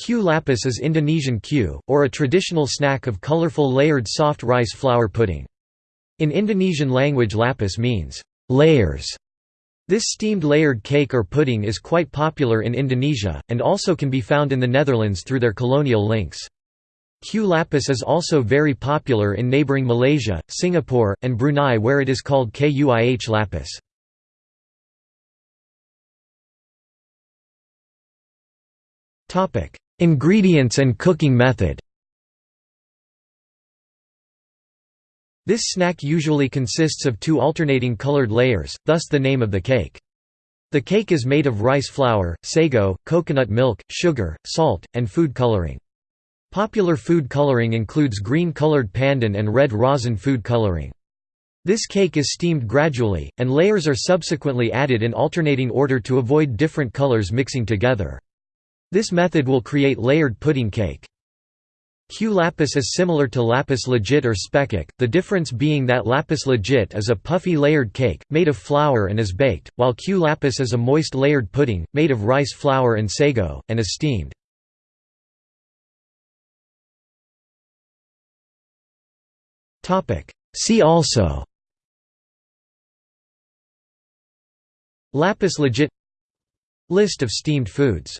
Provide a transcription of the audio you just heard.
Kue lapis is Indonesian kue, or a traditional snack of colorful layered soft rice flour pudding. In Indonesian language lapis means, layers. This steamed layered cake or pudding is quite popular in Indonesia, and also can be found in the Netherlands through their colonial links. Kue lapis is also very popular in neighboring Malaysia, Singapore, and Brunei where it is called kuih lapis. Ingredients and cooking method This snack usually consists of two alternating colored layers, thus the name of the cake. The cake is made of rice flour, sago, coconut milk, sugar, salt, and food coloring. Popular food coloring includes green-colored pandan and red rosin food coloring. This cake is steamed gradually, and layers are subsequently added in alternating order to avoid different colors mixing together. This method will create layered pudding cake. Kue lapis is similar to lapis legit or spekkoek, the difference being that lapis legit is a puffy layered cake, made of flour and is baked, while Kue lapis is a moist layered pudding, made of rice flour and sago, and is steamed. See also Lapis legit List of steamed foods